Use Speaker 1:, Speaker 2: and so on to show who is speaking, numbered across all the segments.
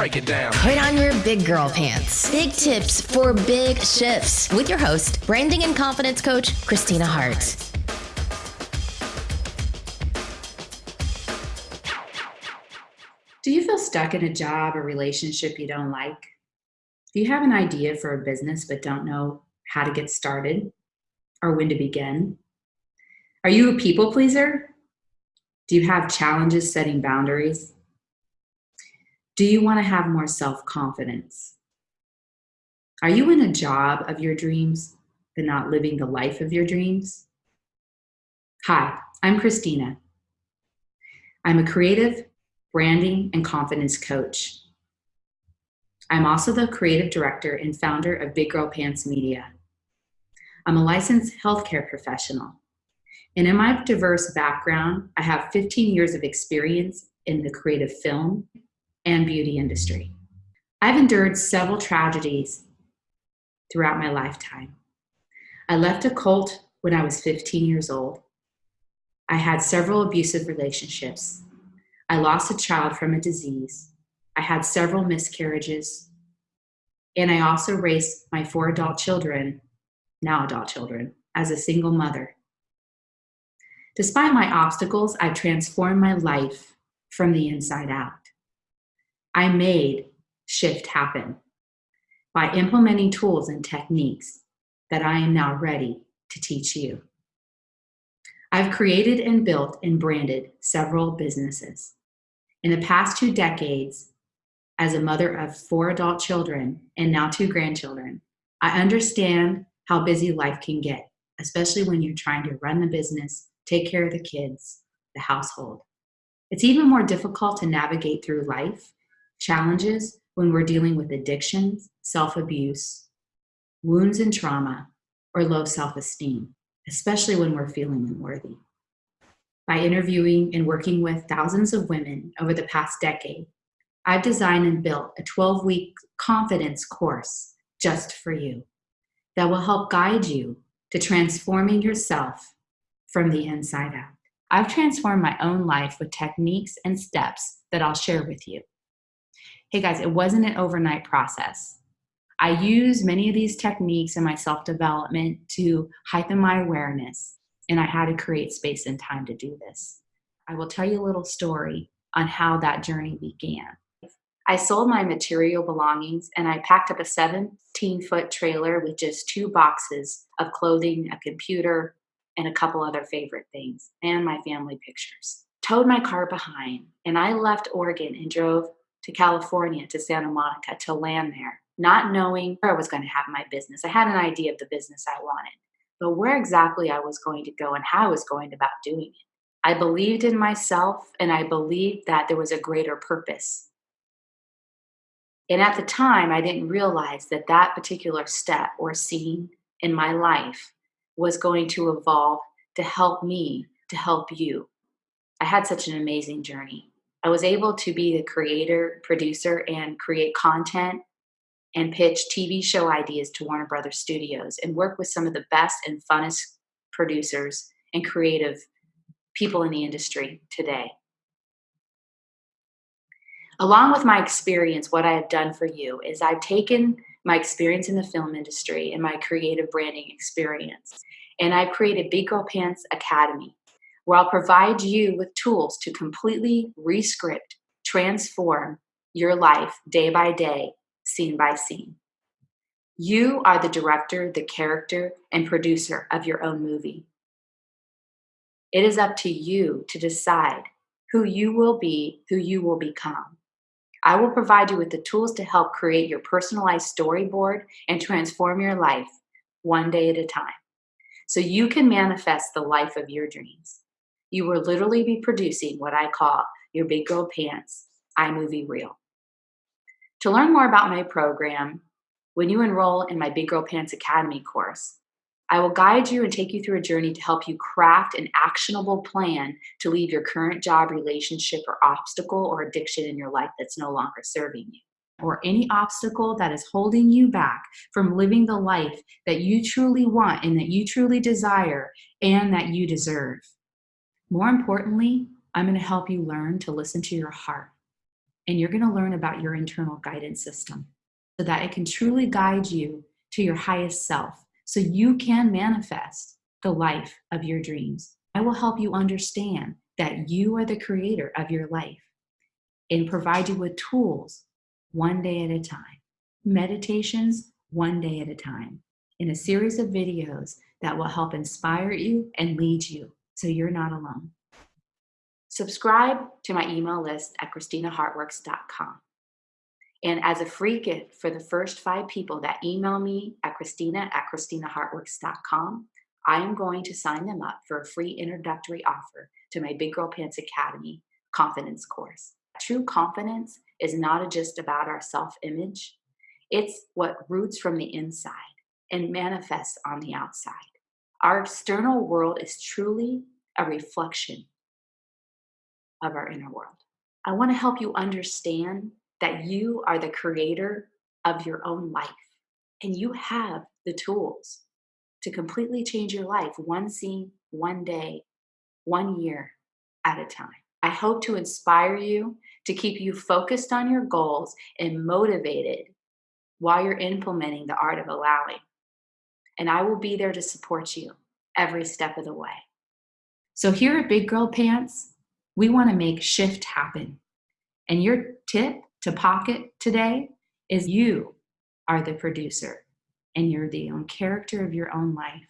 Speaker 1: break it down.
Speaker 2: Put on your big girl pants. Big tips for big shifts with your host, branding and confidence coach, Christina Hart.
Speaker 3: Do you feel stuck in a job or relationship you don't like? Do you have an idea for a business but don't know how to get started or when to begin? Are you a people pleaser? Do you have challenges setting boundaries? Do you want to have more self confidence? Are you in a job of your dreams but not living the life of your dreams? Hi, I'm Christina. I'm a creative, branding, and confidence coach. I'm also the creative director and founder of Big Girl Pants Media. I'm a licensed healthcare professional. And in my diverse background, I have 15 years of experience in the creative film and beauty industry. I've endured several tragedies throughout my lifetime. I left a cult when I was 15 years old. I had several abusive relationships. I lost a child from a disease. I had several miscarriages. And I also raised my four adult children, now adult children, as a single mother. Despite my obstacles, I've transformed my life from the inside out. I made shift happen by implementing tools and techniques that I am now ready to teach you. I've created and built and branded several businesses. In the past two decades, as a mother of four adult children and now two grandchildren, I understand how busy life can get, especially when you're trying to run the business, take care of the kids, the household. It's even more difficult to navigate through life challenges when we're dealing with addictions, self abuse, wounds and trauma, or low self esteem, especially when we're feeling unworthy. By interviewing and working with thousands of women over the past decade, I've designed and built a 12 week confidence course just for you that will help guide you to transforming yourself from the inside out. I've transformed my own life with techniques and steps that I'll share with you. Hey guys, it wasn't an overnight process. I use many of these techniques in my self development to heighten my awareness, and I had to create space and time to do this. I will tell you a little story on how that journey began. I sold my material belongings and I packed up a 17 foot trailer with just two boxes of clothing, a computer, and a couple other favorite things, and my family pictures. Towed my car behind, and I left Oregon and drove to California, to Santa Monica, to land there, not knowing where I was going to have my business. I had an idea of the business I wanted, but where exactly I was going to go and how I was going about doing it. I believed in myself and I believed that there was a greater purpose. And at the time, I didn't realize that that particular step or scene in my life was going to evolve to help me, to help you. I had such an amazing journey. I was able to be the creator, producer, and create content and pitch TV show ideas to Warner Brothers Studios and work with some of the best and funnest producers and creative people in the industry today. Along with my experience, what I have done for you is I've taken my experience in the film industry and my creative branding experience, and I've created Big Girl Pants Academy, where I'll provide you with tools to completely rescript, transform your life day by day, scene by scene. You are the director, the character, and producer of your own movie. It is up to you to decide who you will be, who you will become. I will provide you with the tools to help create your personalized storyboard and transform your life one day at a time so you can manifest the life of your dreams you will literally be producing what I call your Big Girl Pants iMovie Reel. To learn more about my program, when you enroll in my Big Girl Pants Academy course, I will guide you and take you through a journey to help you craft an actionable plan to leave your current job, relationship, or obstacle or addiction in your life that's no longer serving you, or any obstacle that is holding you back from living the life that you truly want and that you truly desire and that you deserve. More importantly, I'm going to help you learn to listen to your heart and you're going to learn about your internal guidance system so that it can truly guide you to your highest self so you can manifest the life of your dreams. I will help you understand that you are the creator of your life and provide you with tools one day at a time, meditations one day at a time, in a series of videos that will help inspire you and lead you so you're not alone. Subscribe to my email list at ChristinaHeartworks.com. And as a free gift for the first five people that email me at Christina at ChristinaHeartworks.com, I am going to sign them up for a free introductory offer to my Big Girl Pants Academy confidence course. True confidence is not just about our self image, it's what roots from the inside and manifests on the outside. Our external world is truly a reflection of our inner world. I want to help you understand that you are the creator of your own life and you have the tools to completely change your life one scene, one day, one year at a time. I hope to inspire you to keep you focused on your goals and motivated while you're implementing the art of allowing. And I will be there to support you every step of the way. So, here at Big Girl Pants, we want to make shift happen. And your tip to pocket today is you are the producer and you're the own character of your own life.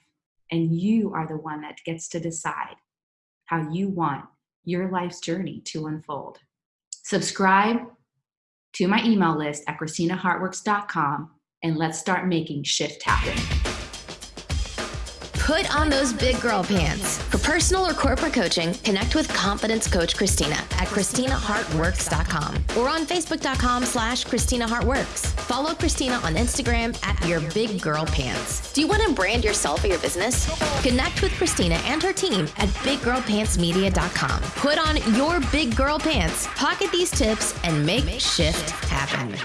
Speaker 3: And you are the one that gets to decide how you want your life's journey to unfold. Subscribe to my email list at ChristinaHeartworks.com and let's start making shift happen.
Speaker 2: Put on those big girl pants. For personal or corporate coaching, connect with confidence coach Christina at ChristinaHeartWorks.com or on Facebook.com slash ChristinaHeartWorks. Follow Christina on Instagram at Your Big Girl Pants. Do you want to brand yourself or your business? Connect with Christina and her team at BigGirlPantsMedia.com. Put on your big girl pants, pocket these tips, and make shift happen.